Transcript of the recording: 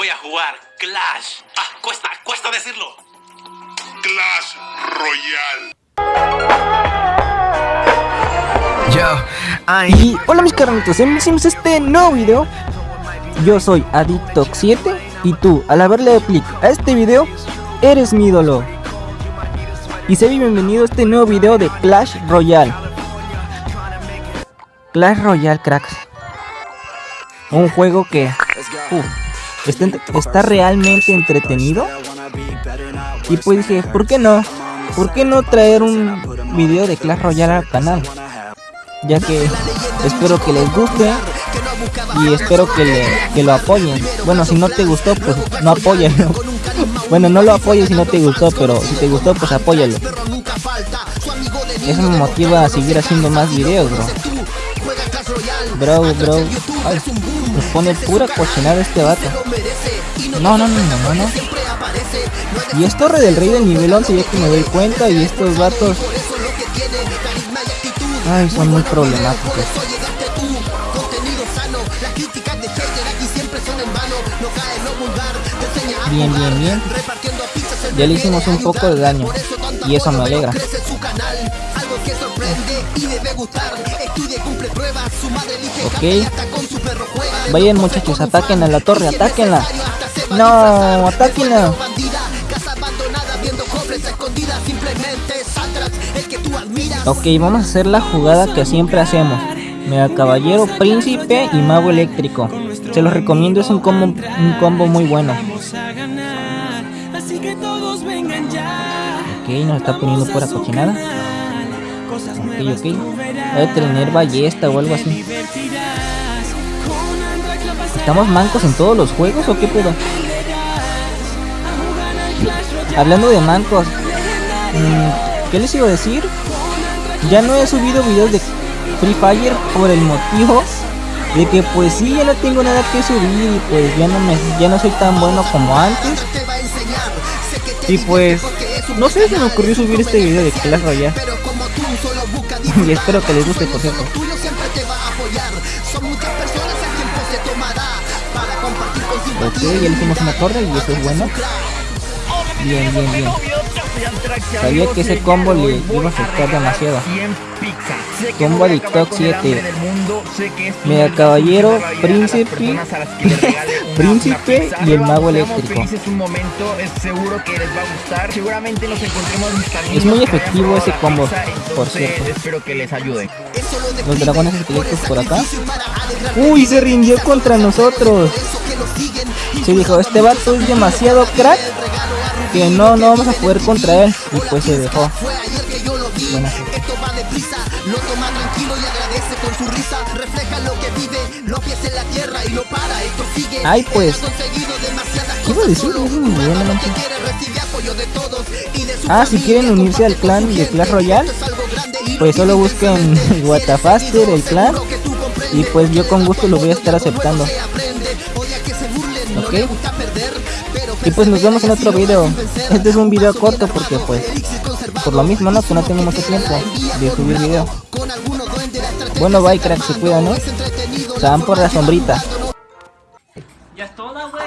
voy a jugar Clash. Ah, cuesta, cuesta decirlo. Clash Royale. Y hola mis carnitos, empecemos este nuevo video Yo soy Adictox7 y tú, al haberle clic a este video, eres mi ídolo Y sé bienvenido a este nuevo video de Clash Royale Clash Royale cracks Un juego que uh, está, realmente entretenido Y pues dije, ¿por qué no? ¿Por qué no traer un video de Clash Royale al canal? ya que espero que les guste y espero que, lo apoyen. Bueno, si no te gustó, pues no apóyalo. bueno, no lo apoyes si no te gustó, pero si te gustó, pues apóyalo. Eso me motiva a seguir haciendo más videos, bro. Bro, bro. Pone pura cochinada este vato. No, no, no, no, no, no. Y es Torre del Rey del nivel 11, ya que me doy cuenta, y estos vatos Ay, son muy problemáticos. Bien, bien, bien. Ya le hicimos un poco de daño. Y eso me alegra. Ok. Vayan muchachos, ataquen a la torre, atáquenla. No, atáquenla. Ok, vamos a hacer la jugada que siempre hacemos. Mega Caballero, Príncipe y Mago Eléctrico. Se los recomiendo, es un combo, un combo muy bueno. Ok, nos está poniendo pura cochinada. Ok, ok. Debe tener ballesta o algo así. ¿Estamos mancos en todos los juegos o qué pedo? Hablando de mancos, mm, ¿qué les iba a decir? Ya no he subido videos de Free Fire por el motivo de que pues sí ya no tengo nada que subir y pues ya no me ya no soy tan bueno como antes. Y pues no sé, se me ocurrió subir este video de Clash Royale. y espero que les guste por cierto. Ok, ya le hicimos una torre y eso es bueno. Bien, bien, bien. Sabía que ese combo le iba a afectar demasiado. Combo de TikTok 7. Mega Caballero, Príncipe, Príncipe y el Mago Eléctrico. Es muy efectivo ese combo, por cierto. Espero que les ayude. Los dragones esqueletos por acá. Uy, se rindió contra nosotros. Se dijo, este vato es demasiado crack que no, no vamos a poder contra él. Y pues se dejó. Buena lo toma tranquilo y agradece con su risa. Refleja lo que vive los pies en la tierra y lo para. Esto sigue. Ay pues. ¿qué iba a decir? ah si quieren unirse al clan de Clash Royale pues solo busquen Watafaster el clan. y pues yo con gusto lo voy a estar aceptando. ok y pues nos vemos en otro video. Este es un video corto porque pues por lo mismo no que no tengo mucho tiempo de subir video. Bueno bye crack, se cuidan, ¿no? Se van por la sombrita. Ya es toda, güey.